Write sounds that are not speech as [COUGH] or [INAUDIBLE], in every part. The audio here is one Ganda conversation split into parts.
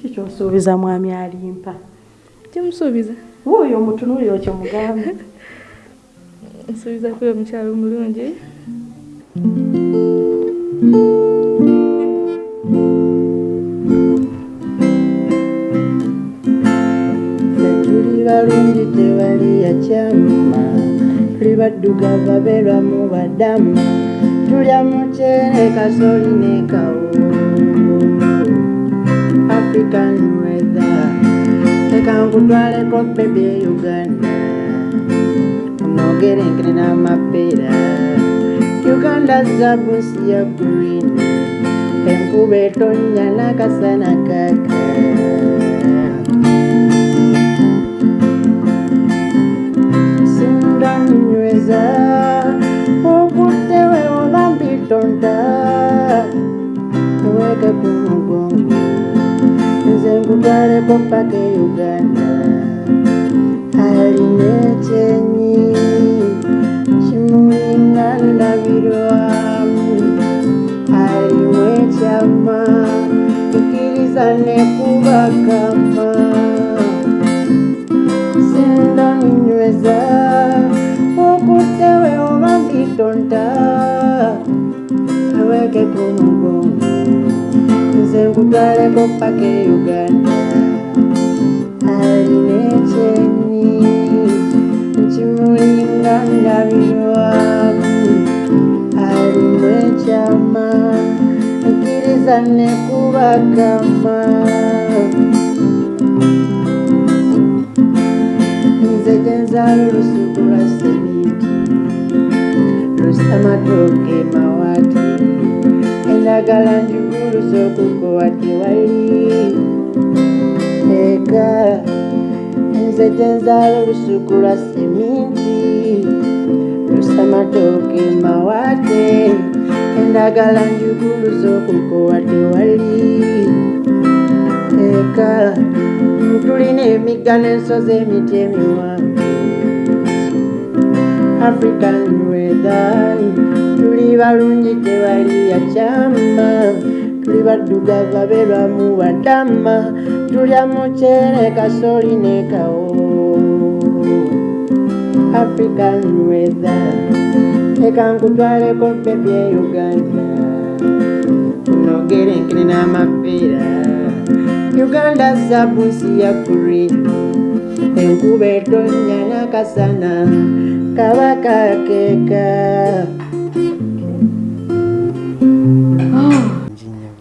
kikyosuubiza mwami alimpa? Kyemusuubiza. Wuuyo omutunuuliro kyemugambe [LAUGHS] nsuubiza kuba omukyalo omulungi. Tuli balungi tewali yakyama tuli baddugavu abeerwamu badama tulya muceere kasoli ne kawo african weather leka nkutwaleko bebi e uganda onogerenkere n'amapeera uganda zabusi ya green enkuba etonnya n'akasana kaka sindanyweza nkutwaleko paka e uganda alina ekyenyi kimulinga ndabirwamu alimu ekyama ikkiriza nekubakama sindaninyweza okuttewe oba mbitonda aweke ku mugongo. Nze nkutwaleko paka e uganda alimu ekyama ikkiriza nekubakama nze gyenzaala olusuku lwa semiti lusamatooke mawaati endagala njuguluza okukowa tewali eka nze gyenzaala olusuku lwa semiti lusamatooke mawaate endagala njuguluza okukowa tewali eka tulina emigga n'ensozi emiti emiwanvu african weather tuli balungi tewali yakyama tuli baddugavu abeerwamu badama tulya muceere kasoli ne kawo african weather. Leka nkutwaleko bebi e uganda. Unogerenkere n'amapeera. Uganda zabusi ya green enkuba etonnya n'akasana. Kabakakeeka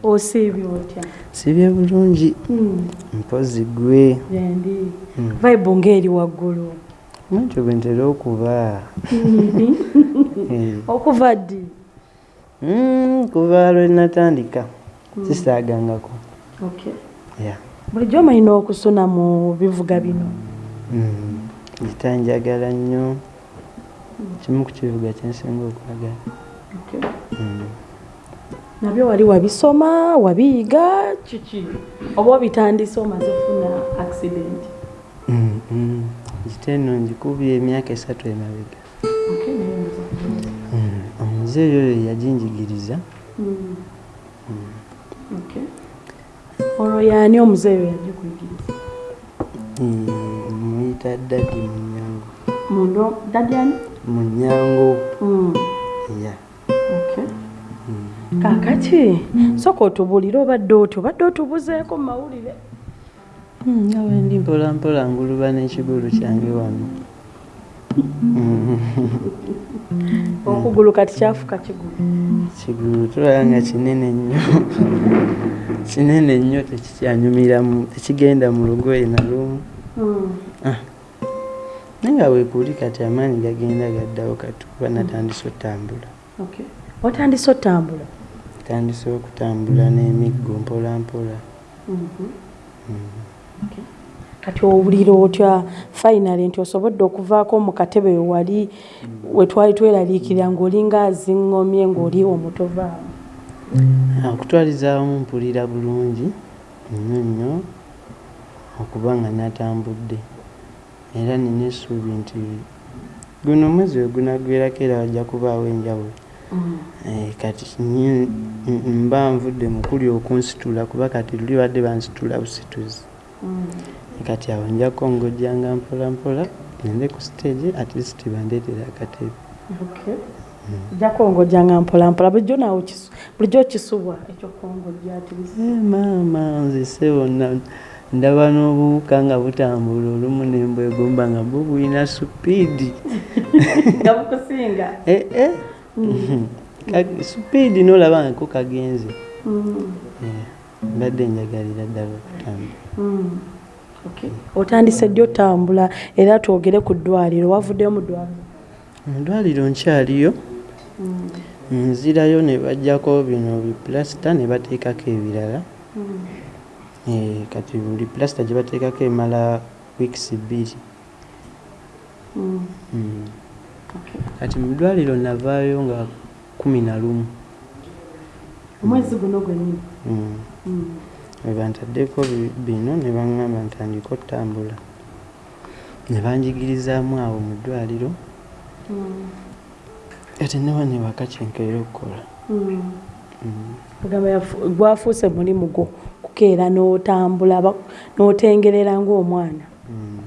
osiibye otya? Sibye bulungi. Hmm, mpozi gwe gyendi vibe ng'eri waggulu nakyo bwe ntera okuba okuva ddi mm, kuva lwe natandika sisaagangako bulijjo omalina okusuna mu bivuga bino Mm, gita njagala nnyo kimu ku kivuga kyensinga okwagala Okay. Mm. nabyo wali wabisoma wabiyiga kiki oba obitandise omaze ofuna accident Gita eno ngikubye emyaka esatu emabega. Mm, omuzeeyi oyo yaginjigiriza Mm. Okay. olwo yaani omuzeeyo yagikuyigiriza Mm, muyita dadi munyango mundo dadyani munyango Mm. ya Okay. kaakati soka otubuulire obadde oti obadde otubuzeeko mu mawulire nga wendi mpola mpola nguluba n'ekigulu kyange wano [LAUGHS] okugulu kati kyafuka kigulu kigulu tulaba nga kinene nnyo kinene nnyo tekikyanyumira mu- tekigenda mu lugoye nalumu Mm. naye nga weekuli kati amaanyi gagenda gaddawo kati kuba natandise otambula Okay. otandise otambula tandise okutambula n'emiggo mpola mpola Mhm. Okay. Kati owulira otya? Finally nti osobodde okuvaako mu katebe we wali we twali tweraliikirira ng'olinga aziŋŋomye ng'oli omutovaamu Ah, okutwaliza awamu mpulira bulungi nnyo nnyo okuba nga natambudde. Era nina essuubi nti guno omwezi we gunagwerako era wajja kubaawo enjawulo. Eh, kati mba nvudde mukuli okunsitula kuba kati luli badde bansitula busituzi kati awo nja kongojjanga mpola mpola ngende ku stage at least bandeetera akatebe. Ojja kwongojjanga mpolampola bulijjo nawe bulijjo okisubwa ekyokongojja ati Eh, maama nze sewo na- ndaba n'obuwuka nga butambula olumu nembwegomba nga bwo bulina supiidi nga bukusinga. Eh, eh. Ka- supiidi n'olaba nga ko kagenze. Eh, mbadde njagalira ddala okutambula. Otandise ddi otambula? Era twogere ku ddwaliro. Wavuddeyo mu ddwaliro? Mu ddwaliro nkyaliyo. Nzirayo ne bajjako bino bipulasita ne bateekako ebirala. Eh, kati buli pulasita gye bateekako emala wiikisi bbiri Mm. kati mu ddwaliro navaayo nga kumi na lumu. Omwezi guno gwennyini Mm. we bantaddeko bi- bino ne baŋŋamba ntandika otambula ne banjigirizaamu awo mu ddwaliro. Kati newa ne waka kyenkeera okukola. Mm. yafu- gwafuuse mulimu gwo kukeera n'otambula n'otengerera ng'omwana. Mm.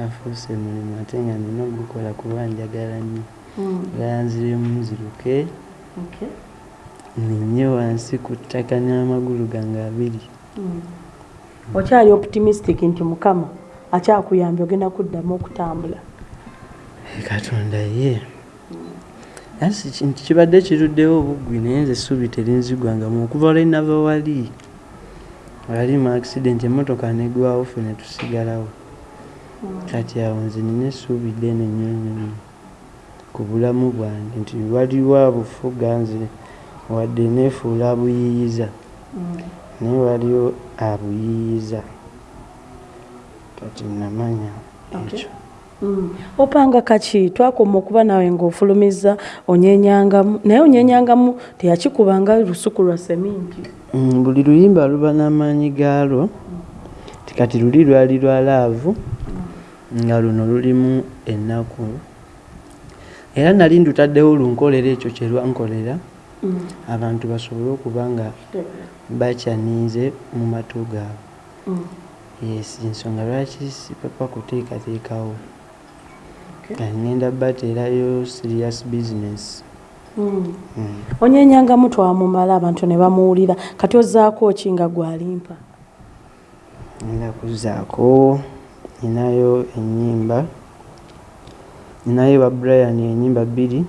afuuse mulimu ate nga nina ogukola kuba njagala nnyo. Ganziremu nziruke ninye wansi ku ttaka n'amagulu gange abiri. Okyali optimistic nti mukama akyakuyambye ogenda kuddamu okutambula. Katonda ye. Kintu kibadde kiruddewo obuggwi naye nze essuubi terinzigwangamu okuva lwe nava wali wali mu accident emmotoka negwawo ffe ne tusigalawo. Kati awo nze nina essuubi ddene nnyo nnyo ku bulamu bwange. Nti waliwo abufuga nze wadde neefuula abuyiiyiza naye waliwo abuyiiyiza. Kati namanya ekyo. Opanga kaki twakoma okuba nawe ng'ofulumiza onyenyangamu naye onyenyangamu teyakikubanga lusuku lwa seminti. Mm, buli luyimba luba n'amaanyi gaalwo. Ti kati luli lwali lwa laavu nga luno lulimu ennaku. Era nali ndutaddewo lunkolera ekyo kye lwankolera abantu basobole okuba nga bakyaniize mu matu gaabwe. Yes ensonga lwaki sipapa kuteekateekawo? Ngenda bateerayo serious business. Mm. onyenyangamu twamumala abantu ne bamuwulira. Kati ozaako ki nga gwalimpa? Ngenda kuzaako ninayo enyimba ninayo ba brian enyimba bbiri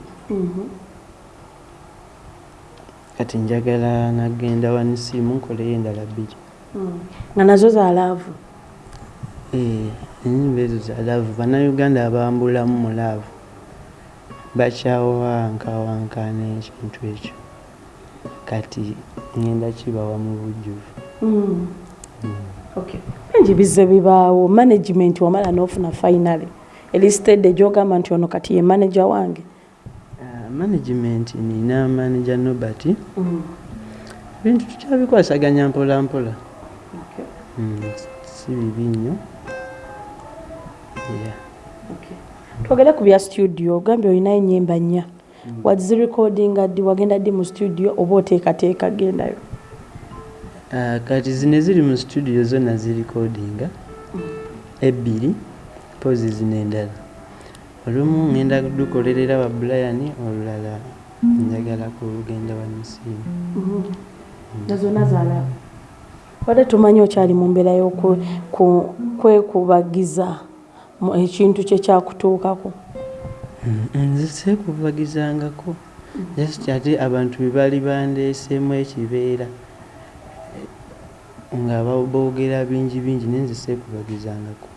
kati njagala nagenda wanisiimu nkoleyo endala bbiri. Nga nazo zalaavu Eh, enyimba ezo za laavu. Bannayuganda abambulamu mu laavu. Bakyawankawankana ekintu ekyo. Kati ngenda kibawa mu bujjuvu. Bingi bizze bibaawo. Management wamala n'ofuna finally. Elisitedde gyogamba nti ono kati ye manager wange management nina manager nobert bintu tukyabikwasaganya mpola mpola. Mm, si bibi nnyo. Twogere ku bya studio ogambye olinayo enyimba nnya. Wazirekodinga ddi wagenda ddi mu studio oba oteekateeka gendayo Ah, kati zino eziri mu studio zonna zirikodinga ebbiri pozi zino endala olumu ngenda dukolerera ba brian olulala. Njagala kugenda wanisiimu nazona zalaavu wadde tumanyi okyali mu mbeera y'okwekubagiza ekintu kyekyakutuukako nze seekuvagizangako just ate abantu bwe bali bandeeseemu ekibeera nga boogera bingi bingi naye nze seekuvagizangako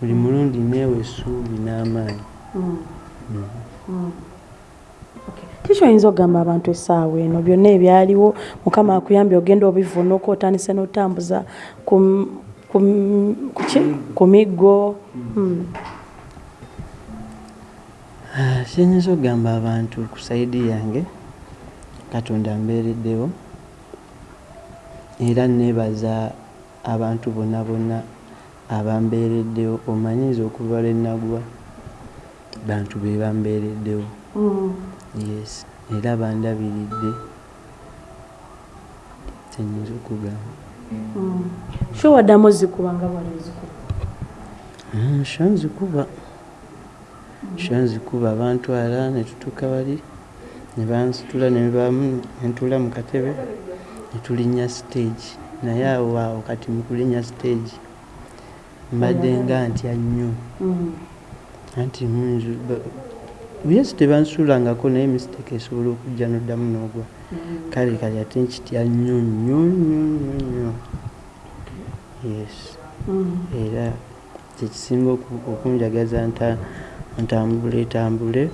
buli mulundi neewa essuubi n'amaanyi kikyoyinza okugamba abantu essaawa eno? Byonna ebyaliwo mukama akuyambye ogenda obivuunuka otandise n'otambuza ku miggo? Hmm. Ah, kyenyinza okugamba abantu ku sayidi yange katonda mbeereddewo era neebaza abantu bonna bonna abambeereddewo omanyiiza okuva lwe nagwa bantu be bambeereddewo. Mm. yes. Era bandabiridde tenyinza okugamba Mm. sho waddamu ozikuba nga bwali ozikuba? Mm, sho nzikuba. Sho nzikuba. Bantwala netutuuka bali ne bansitula nentula mu katebe netulinnya stage. Naye awo awo kati mukulinnya stage mbadde nga ntya nnyo. Mm. Anti munju yes tebansuulangako naye mistake esobola okujja noddamu n'ogwa kale kale ate nkitya nnyo nnyo nnyo nnyo nnyo yes. Era kyekisinga oku- okunjagaza nta ntambule tambule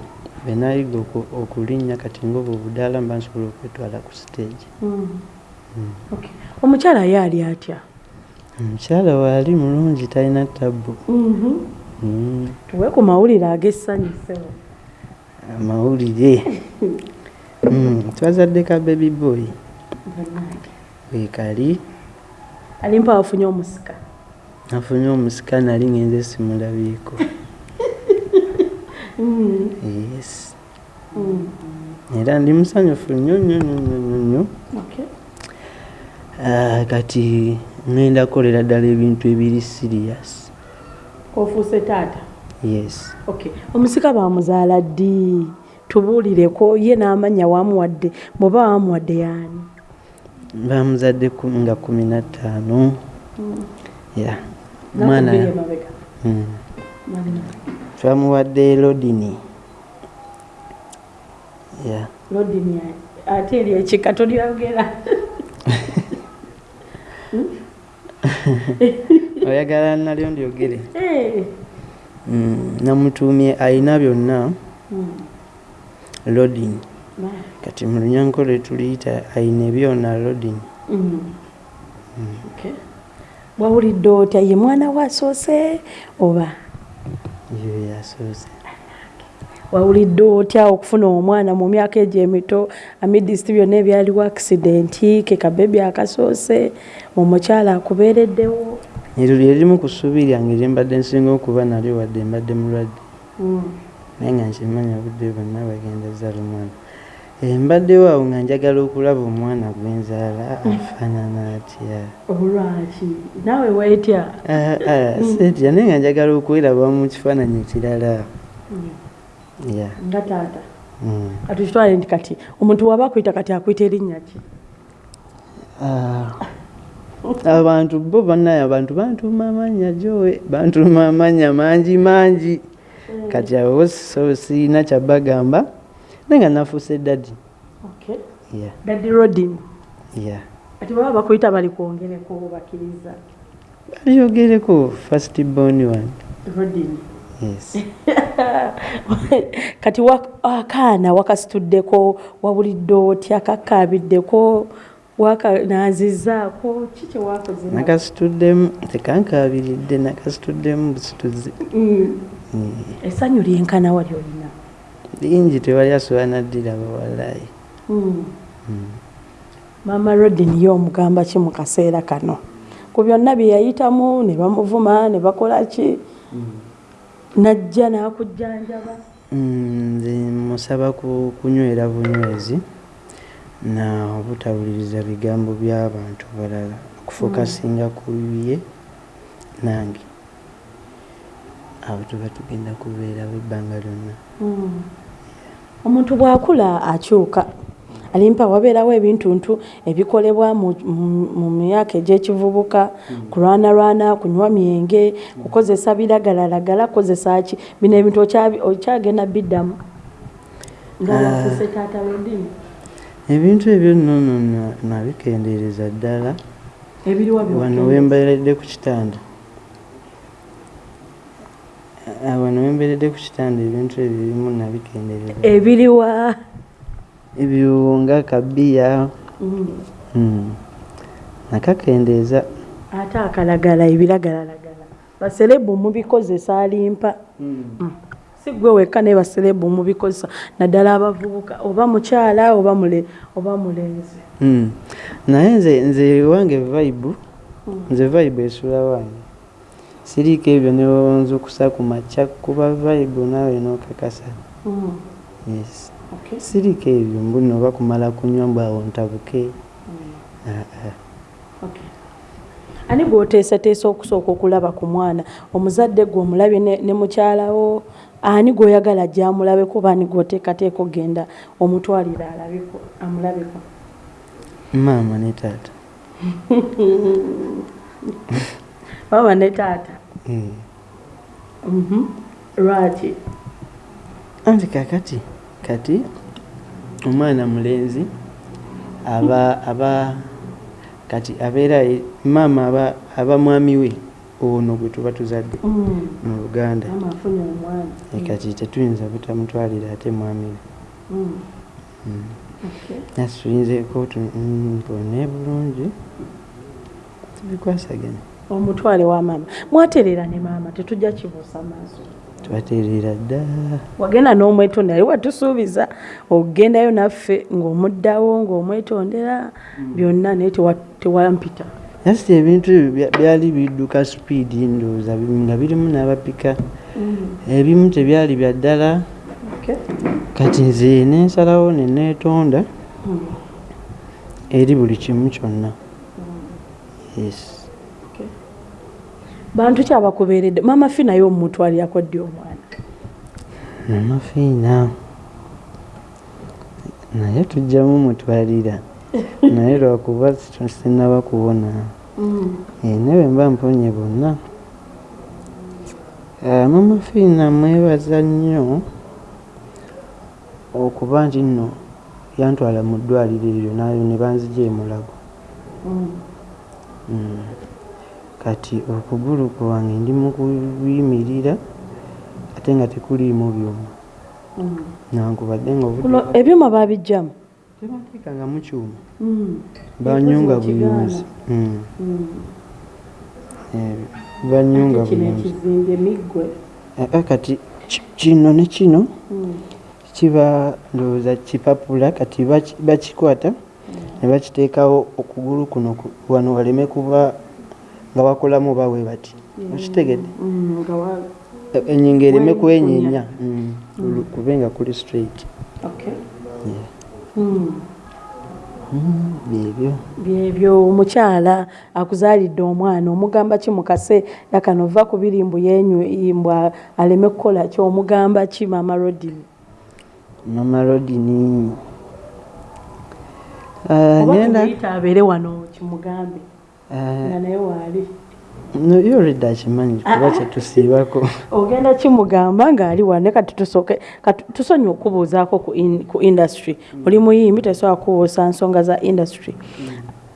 benayiga oku- okulinnya kati ngaobwo obudaala mba nsobola okwetwala ku. Okay. omukyala ye ali atya? Omukyala waali mulungi talina tabbu. Mhm. Mm. Tuwe ku mawulire ag'essanyusewo amawulire? Mm, twazadde ka baby boy. Wekali alimpa wafunye omusika. Nafunye omusika nali ngenze simulabyeko [LAUGHS] yes. Era ndi musanyufu nnyo nnyo nnyo nnyo nnyo. Ah, kati ŋŋenda kukolera ddala ebintu ebiri sirias ofuuse taata yes. Okay omusika bamuzaala ddi? Tubuulireko ye n'amanya wamuwadde bw'oba wamuwadde yaani? Bamuzadde nga kumi na ttaano. Ya mwana omwana Mm. twamuwadde lodini. Ya lodini ate eri ekika tolyogera [LAUGHS] [LAUGHS] oyagala nalyo ndyogere Eh. Mm, namutuumye ayina byonna Mm. lodini Ba. kati mu lunyankole tuliyita ayina ebyona lodini Mm. Okay. wawulidde otya ye mwana waasoose oba yo yasoose wawulidde otya okufuna omwana mu myaka egyo emito amidisiti byonna ebyaliwo akisidenti ke kabebi akasoose omukyala akubeereddewo eryo lyerimu ku ssuubi lyange lye mbadde nsinga okuba nalyo wadde mbadde mulwadde. Naye nga nkimanya obudde bwonna bagenda zaala omwana. Eh, mbaddewo awo nga njagala okulaba omwana gwe nzaala afaanana atya? Olwaki naawe weetya Ah, ah, setya naye nga njagala okweraba mu kifaananyi ekirala. Nga taata. Mm. kati kitwale nti kati omuntu waba akwita kati akwita erinnya ki? Ah, abantu bo bannaye abantu bantuuma amannya jowe bantuuma amannya mangi mangi. Kati awo so siina kyabagamba naye nga nafuuse dadi daddy rodin. Kati baba bakwita bali kwongereko bakkiriza. Balyogereko first born one. Rodin. Yes. [LAUGHS] Kati wa- akaana wakasituddeko wabulidde otya kakaabiddeko wakanaazizaako ki kyewakoze nakasituddemu tekankabiridde nakasituddemu busituzi. Mm. Mm. essanyu lyenkana wali olina lingi tewali asobola naddiraba walayi Mm. maama rodin ye omugamba ki mu kaseera kano? Ku byonna bye yayitamu ne bamuvuma ne bakola ki? Najja n'akujjanjaba. Nze musaba ku kunywera bunywezi na obutawuliriza bigambo by'abantu balala okufokasinga ku ye nange. Awo tuba tugenda kubeerawo ebbanga lyonna. Mm. omuntu bw'akula akyuka alimpa wabeerawo ebintuntu ebikolebwa mu, myaka egy'ekivubuka kulwanalwana kunywa myenge kukozesa biragalalagala kukozesa ki bino ebintu okyagenda biddamu. Nga Ah. wafuuse taata lodini ebintu ebyo nno nno na- nabikendeereza ddala. Wano wembeeredde ku kitanda. Ah, wano wembeeredde ku kitanda ebintu ebyo ebimu nabikendeereza. Ebiriwa. Ebyo nga kabiya Mm. mm. nakakendeeza. Ate akalagala ebiragalalagala. Baserebu mubikozesa alimpa Mm. Si gwe wekka naye baserebu mubikozesa naddala abavubuka oba mukyala oba mule oba mulenzi Mm. naye nze nze wange vibe nze vibe esula wange siriiko ebyo newonzukusa ku makya kuba vibe naawe nokakasa Mm. yes Okay. siriko ebyo mbuno oba kumala kunywa mbwawo ntabuke Mm. Ah, ah. Ani gwoteesateesa okusooka okulaba ku mwana omuzadde gwe omulabye ne, ne mukyalawo ani gwoyagala gyamulabeko oba ani gwoteekateeka ogenda omutwalira alabeko amulabeko? Maama ne taata. [LAUGHS] Baba ne taata? Mm. Mhm. lwaki? Anti kakati kati omwana mulenzi aba aba kati abeera maama aba mwami we ono gwe tuba tuzadde Mm. mu luganda E kati tetuyinza butamutwalira ate mwami. Mm. Mm. Nasi tuyinzeeko tu- mm, mpone bulungi. Tubikwasaganya omutwale wa maama. Mwatereera ne maama tetujja kibuusa maaso. Twatereera dda. Wagenda n'omwetonda ali watusuubiza ogendayo naffe ng'omuddawo ng'omwetondera byonna naye tewa- tewampita nasi ebintu ebyo bya- byali bidduka supiidi ndowooza nga birimu n'abapika. Ebimu tebyali bya ddala. Kati nze nensalawo neneetonda Mm. eri buli kimu kyonna. Yes. Okay. bantu ki abakubeeredde? Maama fi naye omutwalirako ddi omwana. Namafiina naye tujjamu mutwalira naye lwakuba sinaba kuwona Eh, newe mba mponye bonna. Ah, mama fiina mwebaza nnyo okuba nti nno yantwala mu ddwaliro eryo nayo ne banzija emulago Mm. kati okugulu kwange ndi mu kuyimirira ate nga tekuliimu byuma. Nankubadde nga ebyuma babijjamu tebateekangamu kyuma. Mm. banyunga Ekikozi mu buyonzi Mm. Mm. Eh, banyunga ah, kati ki- kino ne kino kiba ndowooza kipapula kati baki- bakikwata ne bakiteekawo okugulu kuno ku- wano waleme kuba nga bakolamu bawe bati okitegedde wa- E- ereme Wenkunya. kwenyenya Mm, kulu- kube nga kuli straight byebyo byebyo omukyala akuzaalidde omwana omugamba ki mukase? Yakano va ku birimbu yenyuimbwa aleme kukola ki? Omugamba ki mama rodini mama rodini Ah, ngenda obayita abeere wano kimugambe. Ah, nga naye waali yo already akimanyi kuba kyetusiibako ogenda kimugamba ng'ali wane kati tusonye okubuuzaako ku, in, ku industry. Oli muyimbi tesobola kubuusa nsonga za industry.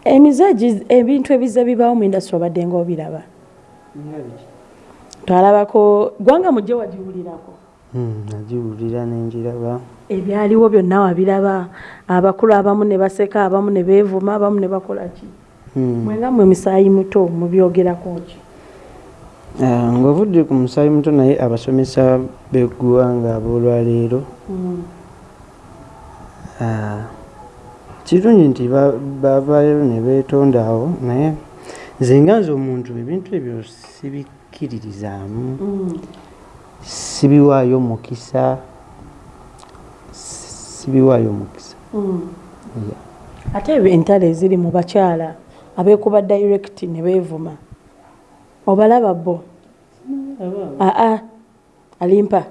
Emize gi- ebintu ebize bibaawo mu industry obadde nga obiraba. Twalabako gwanga mujje wagiwulirako. Mm, nagiwulira nenjiraba ebyaliwo byonna wabiraba. Abakulu abamu ne baseka abamu ne beevuma abamu ne bakola ki? Mm. Mwenga mwe misaayi muto mubyogerako ki Ah, ng'ovudde ku musaayi muto naye abasomesa b'eggwanga ab'olwaleero Mm. ah, kirungi nti ba- bavaayo ne beetonda awo naye nze nga nze omuntu ebintu ebyo sibikkiririzaamu Mm. sibiwaayo mukisa sibiwaayo mukisa Mm. Yeah. ate ebyo entalo eziri mu bakyala abeekuba direct ne beevuma. Obalaba bo? Aa alimpa.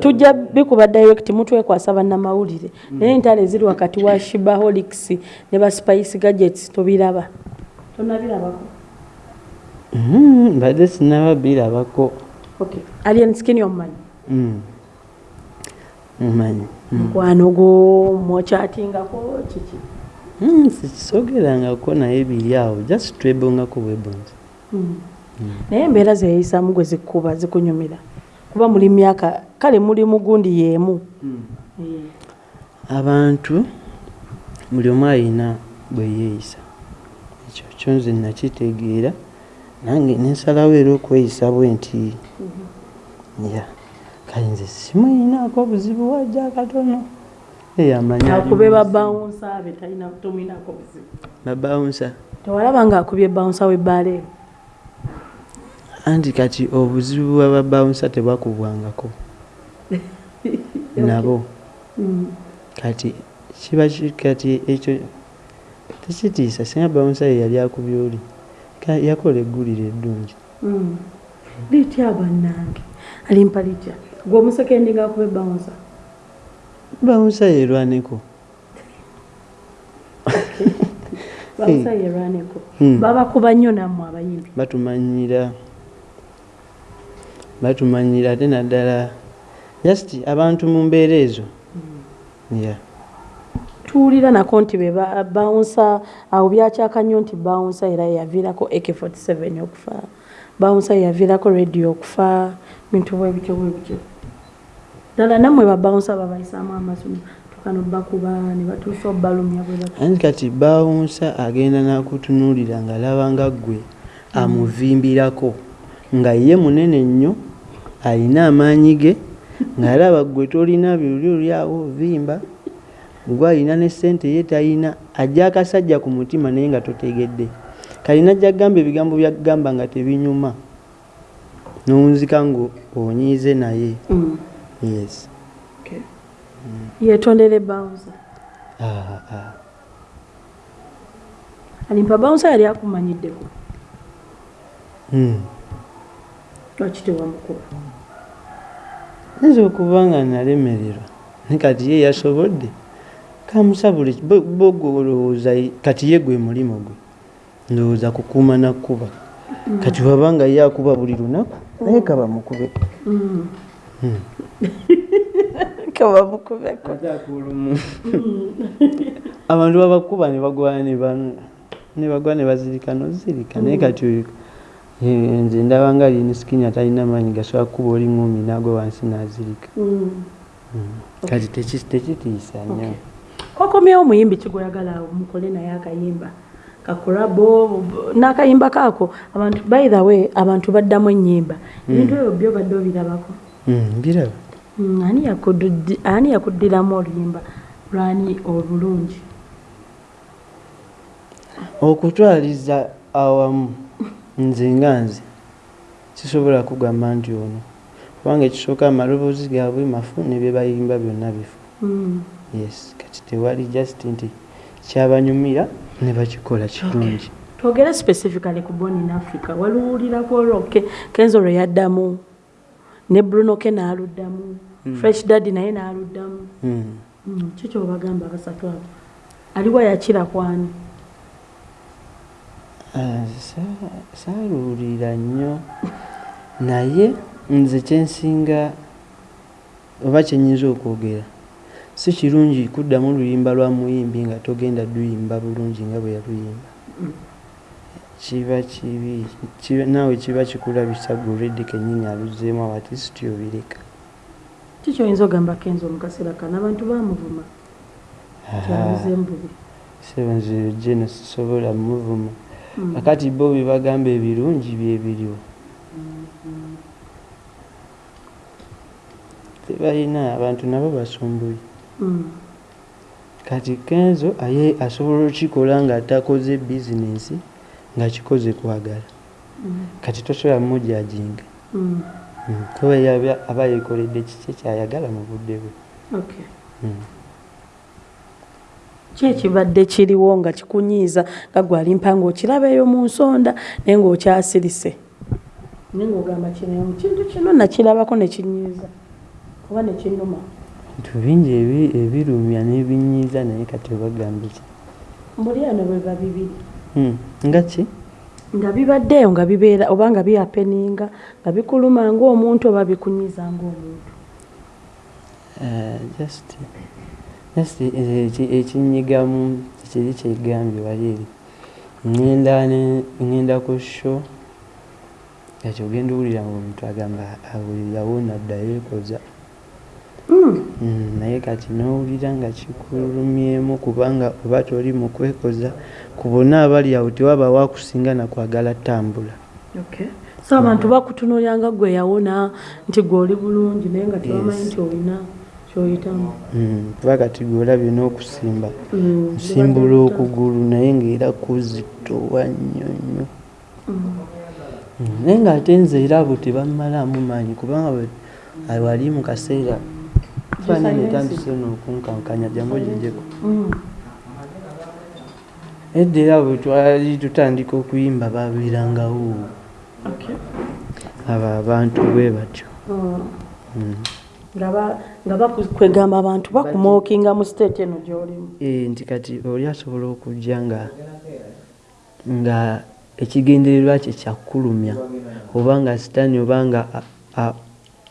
Tujja bikuba direct mutwekwasa bannamawulire. Naye entalo eziri wakati wa shibaholics ne ba spice gadgets tobiraba. Tonabirabako? Mhm, mbadde sinaba birabako. Okay. alien skin omumanyi Mm. mumanyi Mm. mukwano gwo mwokyatingako kiki Mm, sikisogerangako naye biri awo just twebongako bwebonzi Mm. naye embeera zeyeyisamu gwe zikuba zikunyumira. Kuba muli myaka kale muli mugundi yeemu abantu buli omu alina bwe yeeyisa. Ekyo kyo nze nakitegeera nange nensalawo era okweyisa bwe nti ya kale nze simuyinaako obuzibu wajja katono. eyamanya akube babawunsa talina tomwinako buzibu. Babawunsa tewalaba nga akubye bawunsa webbaala ero anti kati obuzibu bwababawunsa tebwakubwangako. [LAUGHS] Nabo. Mm. kati kiba ki- kati ekyo tekitiisa singa bawunsayo yali akubye oli yakola eggulire eddungi Mm. litya bannange alimpa litya? Gwe omusekendi ngaakuba ebawunsa bawunsayo erwaneko [LAUGHS] bawunsa yerwaneko Hmm. babakuba nnyo nammwe abayimbi. Batumanyira. Batumanyira ate naddala. Just abantu mu mbeera ezo. Ya tuwulira nako nti be ba- bawunsa awo byakyaka nnyo nti bawunsa era yaviirako ak47 okufa. Bawunsa yaviirako radio okufa. Bintu bwebityo bwebityo ddala nammwe babawunsa babayisaamu amasomo tukano bakuba ne batuusa obbalumya bwe kati bawunsa agenda nakutunuulira ng'alaba nga ggwe amuvimbirako nga ye munene nnyo alina amaanyi ge ng'alaba ggwe tolina byoli oli awo vimba gwe alina ne ssente ye talina ajja akasajja ku mutima naye nga totegedde. Kalina ajja kugamba ebigambo byakugamba nga tebinyuma n'owunzika ngo onyiize naye. Mm. Yes. Yetondera ebawunsa ah, ah. alimpa bawunsa yali akumanyiddeko Mm. lwaki tewamukuba? Nza okuba nga nalemererwa. Ne kati ye yasobodde. Kamusabule bogwe olowooza kati ye gwe mulimo gwe. Ndowooza kukuuma nakkuba. Kati waba nga ye akuba buli lunaku naye kaba mukube. Mm. Hmm. Kabamukubeko abantu babakuba ne bagwa ne ba- ne bagwa ne bazirika nozirika. Naye kati oyo eh, nze ndaba nga alina sikini atalina maanyi gasobola kukuba oli ngumi nagwe wansi nazirika. Mm. kati teki- tekitiisa nnyo. Kwakomyewo omuyimbi kigweyagala mukole naye akayimba. Kakulabo n'akayimba kaako. Abantu by the way abantu baddamu ennyimba. Ebintu ebyo byo badde obirabako. Mm, mbiraba Mm, ani yakuddi- ani yakuddiramu oluyimba lwani obulungi? Okutwaliza awamu nze nga nze sisobola kugamba nti ono kubanga ekisooka amaloboozi gaabwe mafu ne bye bayimba byonna bifu. Mm. yes kati tewali just nti kyabanyumira ne bakikola kirungi. Twogere specifically ku born in africa. Waluwulirako olwo Ke- kenzo lwe yaddamu ne bruno ke n'aluddamu fresh dadi naye n'aluddamu. Mm. Mm, kyo kyobagamba basatu abo? Aliwo yakira kwani? Ah, sa- saaluwulira nnyo. Naye nze kyensinga oba kyenyinza okwogera si kirungi kuddamu luyimba lwa muyimbi nga togenda luyimba bulungi nga bwe yaluyimba. Kiba kibi naawe kiba kikulabisa guredi kenyini aluzzeemu abatisiti obireka kikyoyinza ogamba kenzo mu kaseera kano abantu bamuvuma kyabuze embubi sebanze jeno sisobola muvuma. Akati bo bye bagamba ebirungi byebiriwo tebalina abantu nabo basumbuye. Mm. kati kenzo aye asobola okikola nga takoze bizinensi nga kikoze kwagala. Kati tosobola mujajinga. Kuba ye aba- yekoledde kiki kyayagala mu budde bwe? Okay. Ki ekibadde kiriwo nga kikunyiiza nga gwalimpa ngaokiraba eyo mu nsonda naye ngaokyasirise naye ngaogamba kino kintu kino nakirabako nekinyiiza oba nekinuma bintu bingi ebi- ebirumya n'ebinyiiza naye kati obagambe ki? Mbuli ano bweba bibiri Mm. nga ki nga bibaddeeyo nga bibeera oba nga byapeninga nga bikuluma ngaomuntu oba bikunyiiza ngaomuntu Uh, just just eh, eki- ekinyigamu kiri kyegambye wali eri. Ŋŋenda ku sho kati ogenda owulira ngaomuntu agamba awo yawona addayo ekoza. Mm, naye kati n'owulira nga kikulumyemu kubanga oba toli mu kwekoza ku bonna abali awo tewaba wakusinga nakwagala ttambula so abantu bakutunuulira nga gwe yawona nti gwe oli bulungi naye nga tebamanyi nti olina kyoyitamu. Mm, kuba kati gwolabye n'okusimba Mm, nsimbula okugulu naye ng'era kuzitowa nnyo nnyo. Mm. Mm, naye ng'ate nze era abo tebammalaamu maanyi kubanga wali mu kaseera Silence. etandise n'okunkankanya jangu gijeko Mm. edda era bwe twali tutandika okuyimba babeerangawo abo abantu bwe batyo Mm. Mm. nga ba- nga bakwegamba abantu bakumookinga mu state eno gy'olimu Eh, nti kati oli asobola okujja nga nga ekigendererwa kye kyakulumya oba nga sitaani oba nga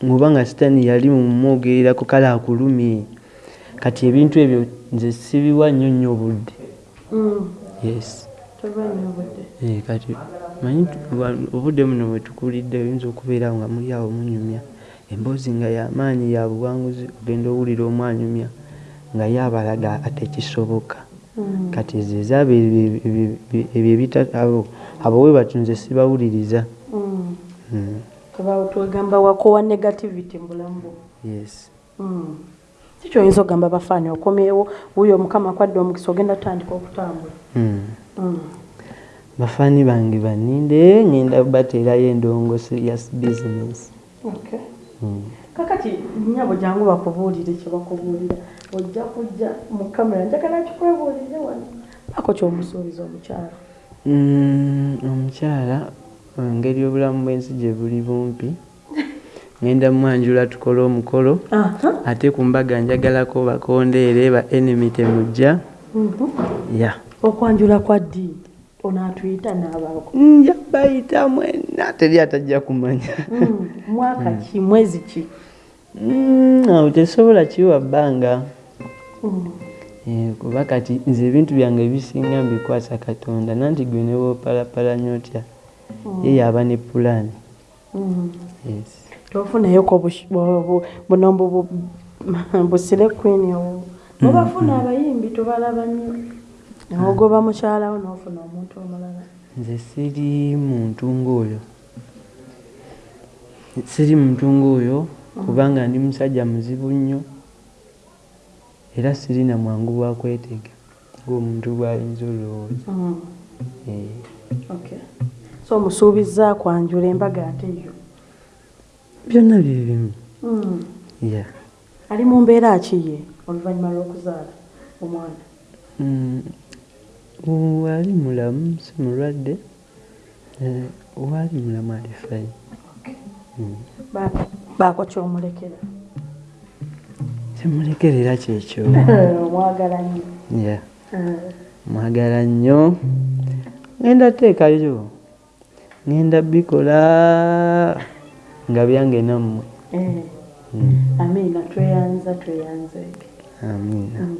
oba nga sitaani yali mumwogererako kale akulumye kati ebintu ebyo nze sibiwa nnyo nnyo budde Mm. yes Eh, kati manyi obudde buno bwe tukulidde oyinza okubeera nga muli awo munyumya emboozi nga yamaanyi ya buwanguzi ogenda owulira omwanyumya nga yabalaga ate kisoboka Mm. kati ezo ezaabo ebyo- abo abo bwe batyo nze sibawuliriza Mm. Mm, twegamba wakowa negativity mu bulamu bwo yes Mm. si kyoyinza okugamba bafaani okomyewo wuyo omukama akwadde omukisa ogenda tutandika okutambula Mm. Mm. bafaani bange baninde ngenda bateerayo endongo serious business Okay. Mm. kakati nyabo jangu bakubuulire kye bakubuulira ojja kujja mu kamera njagala kikwebuulire wano ako kyomusuubiza omukyala Mm, omukyala engeri obulamu bw'ensi gye buli bumpi. [LAUGHS] Ngenda mwanjula tukole omukolo ate ku mbaga njagalako bakondeere ba enemy temujja. Mhm. ya. Okwanjula kwa ddi? Onaatuyita n'abaako. Nja bayita mwena teri atajja kumanya. Mm. mwaka ki? Mwezi ki? Mm, awo tesobola kiwa bbanga. Mm. Kuba kati nze ebintu byange ebisinga mbikwasa katonda nanti gwe ne woopalapalanya otya ye yaba ne pulaani Mm. tofunayoko buno bu- bu- [LAUGHS] busire queen owo mubafuna abayimbi tubalaba nnyo nogoba mukyalawo nofuna omuntu omulala. Nze siri muntu ng'oyo siri muntu ng'oyo kubanga ndi musajja muzibu nnyo era siri na mwangu bwa kwetega ng'omuntu bw'ayinza olowooza. Mm. Eh, Okay. So musuubiza kwanjula embaga ate yo byonna bye bimu. Mm. ya ali mu mbeera kiye oluvannyuma lw'okuzaala omwana? Mm, wali mulamu si mulwadde? Eh, waali mulamu alifayo Ba- baako kyomulekera kimulekerera kyekyo. [LAUGHS] Omwagala nnyo. Ya Mm. mwagala nnyo. Ngenda teekayo ngenda bikola nga byange nammwe. Eh, Mm, amiina tweyanza tweyanze amiina Mm.